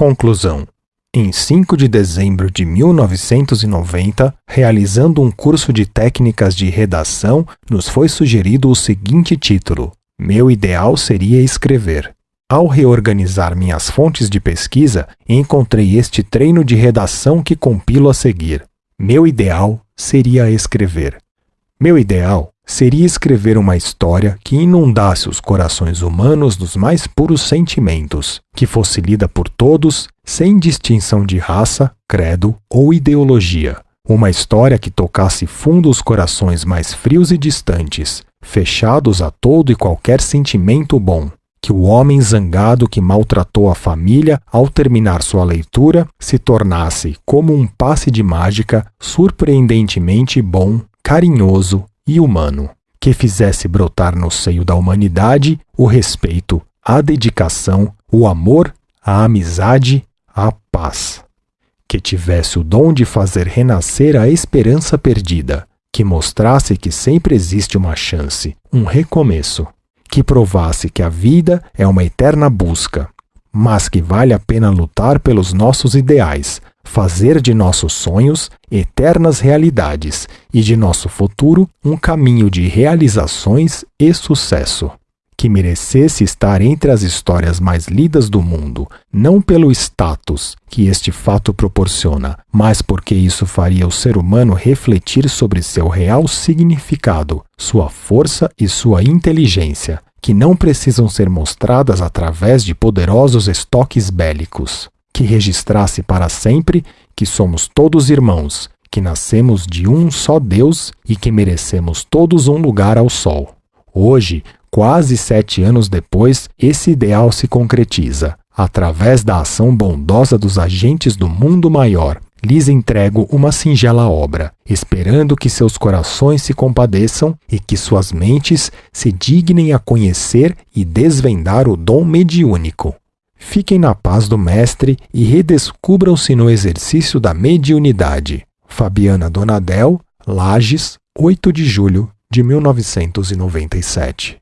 Conclusão. Em 5 de dezembro de 1990, realizando um curso de técnicas de redação, nos foi sugerido o seguinte título: Meu ideal seria escrever. Ao reorganizar minhas fontes de pesquisa, encontrei este treino de redação que compilo a seguir. Meu ideal seria escrever. Meu ideal seria escrever uma história que inundasse os corações humanos dos mais puros sentimentos, que fosse lida por todos, sem distinção de raça, credo ou ideologia. Uma história que tocasse fundo os corações mais frios e distantes, fechados a todo e qualquer sentimento bom. Que o homem zangado que maltratou a família ao terminar sua leitura se tornasse, como um passe de mágica, surpreendentemente bom, carinhoso, e humano, que fizesse brotar no seio da humanidade o respeito, a dedicação, o amor, a amizade, a paz. Que tivesse o dom de fazer renascer a esperança perdida, que mostrasse que sempre existe uma chance, um recomeço, que provasse que a vida é uma eterna busca, mas que vale a pena lutar pelos nossos ideais, fazer de nossos sonhos eternas realidades e de nosso futuro um caminho de realizações e sucesso. Que merecesse estar entre as histórias mais lidas do mundo, não pelo status que este fato proporciona, mas porque isso faria o ser humano refletir sobre seu real significado, sua força e sua inteligência, que não precisam ser mostradas através de poderosos estoques bélicos que registrasse para sempre que somos todos irmãos, que nascemos de um só Deus e que merecemos todos um lugar ao sol. Hoje, quase sete anos depois, esse ideal se concretiza. Através da ação bondosa dos agentes do mundo maior, lhes entrego uma singela obra, esperando que seus corações se compadeçam e que suas mentes se dignem a conhecer e desvendar o dom mediúnico. Fiquem na paz do Mestre e redescubram-se no exercício da mediunidade. Fabiana Donadel, Lages, 8 de julho de 1997.